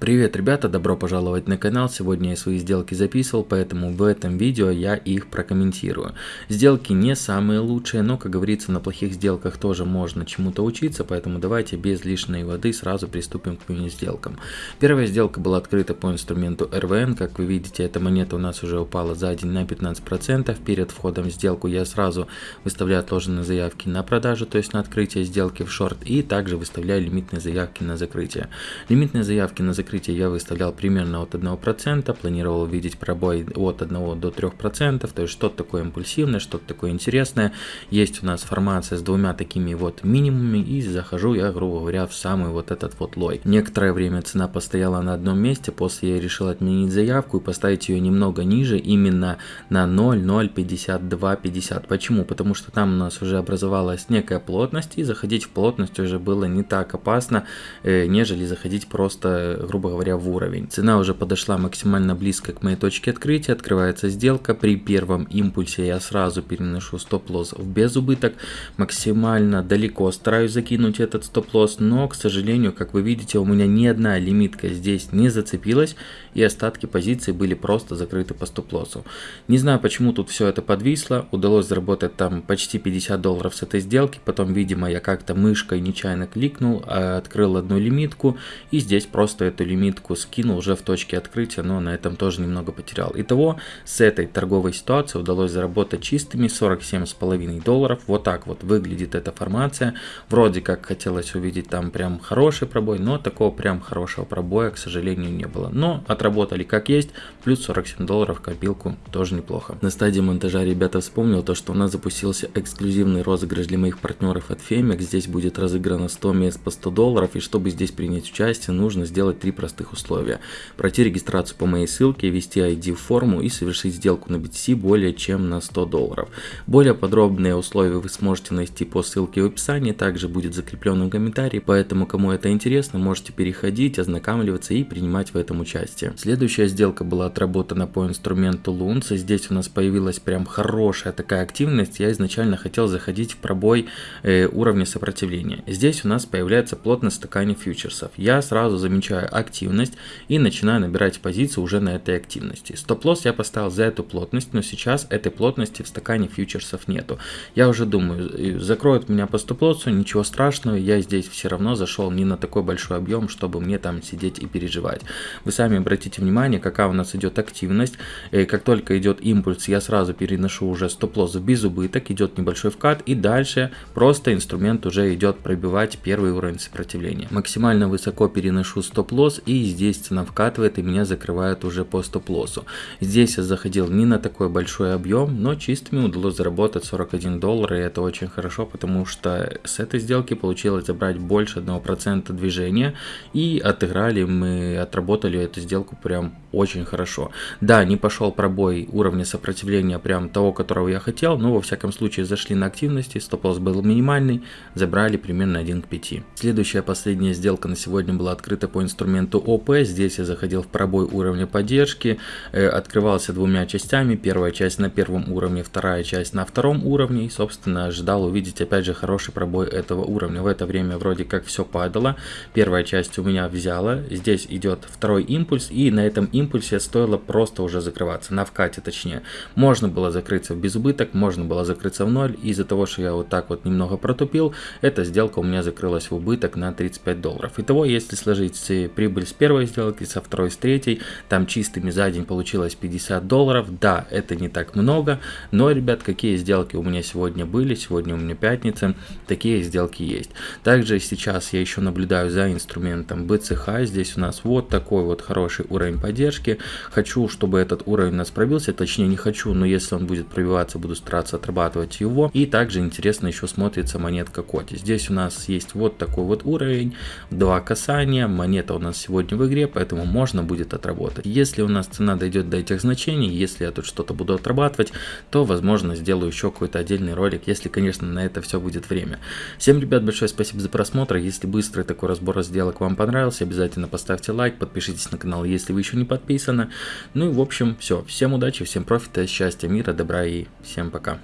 Привет, ребята, добро пожаловать на канал. Сегодня я свои сделки записывал, поэтому в этом видео я их прокомментирую. Сделки не самые лучшие, но, как говорится, на плохих сделках тоже можно чему-то учиться, поэтому давайте без лишней воды сразу приступим к моим сделкам. Первая сделка была открыта по инструменту RVN. Как вы видите, эта монета у нас уже упала за день на 15%. Перед входом в сделку я сразу выставляю отложенные заявки на продажу, то есть на открытие сделки в шорт, и также выставляю лимитные заявки на закрытие. Лимитные заявки на закрытие закрытия я выставлял примерно от 1%, планировал видеть пробой от 1 до 3%, то есть что-то такое импульсивное, что-то такое интересное. Есть у нас формация с двумя такими вот минимумами и захожу я, грубо говоря, в самый вот этот вот лой. Некоторое время цена постояла на одном месте, после я решил отменить заявку и поставить ее немного ниже, именно на 0,05250. Почему? Потому что там у нас уже образовалась некая плотность и заходить в плотность уже было не так опасно, э, нежели заходить просто, грубо грубо говоря, в уровень. Цена уже подошла максимально близко к моей точке открытия, открывается сделка, при первом импульсе я сразу переношу стоп-лосс в безубыток, максимально далеко стараюсь закинуть этот стоп-лосс, но, к сожалению, как вы видите, у меня ни одна лимитка здесь не зацепилась, и остатки позиций были просто закрыты по стоп-лоссу. Не знаю, почему тут все это подвисло, удалось заработать там почти 50 долларов с этой сделки, потом, видимо, я как-то мышкой нечаянно кликнул, а открыл одну лимитку, и здесь просто эту лимитку скинул уже в точке открытия, но на этом тоже немного потерял. Итого, с этой торговой ситуации удалось заработать чистыми 47,5 долларов. Вот так вот выглядит эта формация. Вроде как хотелось увидеть там прям хороший пробой, но такого прям хорошего пробоя, к сожалению, не было. Но отработали как есть, плюс 47 долларов копилку, тоже неплохо. На стадии монтажа ребята вспомнил то, что у нас запустился эксклюзивный розыгрыш для моих партнеров от Femex. Здесь будет разыграно 100 мест по 100 долларов, и чтобы здесь принять участие, нужно сделать три простых условия. Пройти регистрацию по моей ссылке, ввести ID в форму и совершить сделку на BTC более чем на 100 долларов. Более подробные условия вы сможете найти по ссылке в описании, также будет закреплен в комментарии, поэтому кому это интересно, можете переходить, ознакомливаться и принимать в этом участие. Следующая сделка была отработана по инструменту Лунца, здесь у нас появилась прям хорошая такая активность, я изначально хотел заходить в пробой э, уровня сопротивления. Здесь у нас появляется плотность стакане фьючерсов. Я сразу замечаю активность и начинаю набирать позицию уже на этой активности. Стоп-лосс я поставил за эту плотность, но сейчас этой плотности в стакане фьючерсов нету. Я уже думаю, закроют меня по стоп-лоссу, ничего страшного, я здесь все равно зашел не на такой большой объем, чтобы мне там сидеть и переживать. Вы сами обратите внимание, какая у нас идет активность. И как только идет импульс, я сразу переношу уже стоп-лосс в безубыток, идет небольшой вкат и дальше просто инструмент уже идет пробивать первый уровень сопротивления. Максимально высоко переношу стоп-лосс стоп-лосс и здесь цена вкатывает и меня закрывает уже по стоп-лоссу. Здесь я заходил не на такой большой объем, но чистыми удалось заработать 41 доллар и это очень хорошо, потому что с этой сделки получилось забрать больше 1% движения и отыграли мы, отработали эту сделку прям очень хорошо. Да, не пошел пробой уровня сопротивления прям того, которого я хотел, но во всяком случае зашли на активности, стоп-лосс был минимальный, забрали примерно 1 к 5. Следующая последняя сделка на сегодня была открыта по инструменту инструменту ОП. Здесь я заходил в пробой уровня поддержки, э, открывался двумя частями. Первая часть на первом уровне, вторая часть на втором уровне. И, собственно, ожидал увидеть опять же хороший пробой этого уровня. В это время вроде как все падало. Первая часть у меня взяла. Здесь идет второй импульс. И на этом импульсе стоило просто уже закрываться. На вкате точнее. Можно было закрыться в безубыток, можно было закрыться в ноль. Из-за того, что я вот так вот немного протупил, эта сделка у меня закрылась в убыток на 35 долларов. Итого, если сложить при прибыль с первой сделки, со второй, с третьей. Там чистыми за день получилось 50 долларов. Да, это не так много, но, ребят, какие сделки у меня сегодня были, сегодня у меня пятница, такие сделки есть. Также сейчас я еще наблюдаю за инструментом BCH. Здесь у нас вот такой вот хороший уровень поддержки. Хочу, чтобы этот уровень у нас пробился, точнее не хочу, но если он будет пробиваться, буду стараться отрабатывать его. И также интересно еще смотрится монетка Коти. Здесь у нас есть вот такой вот уровень, два касания, монета у нас сегодня в игре, поэтому можно будет отработать. Если у нас цена дойдет до этих значений, если я тут что-то буду отрабатывать, то возможно сделаю еще какой-то отдельный ролик, если конечно на это все будет время. Всем ребят большое спасибо за просмотр, если быстрый такой разбор сделок вам понравился, обязательно поставьте лайк, подпишитесь на канал, если вы еще не подписаны. Ну и в общем все, всем удачи, всем профита, счастья, мира, добра и всем пока.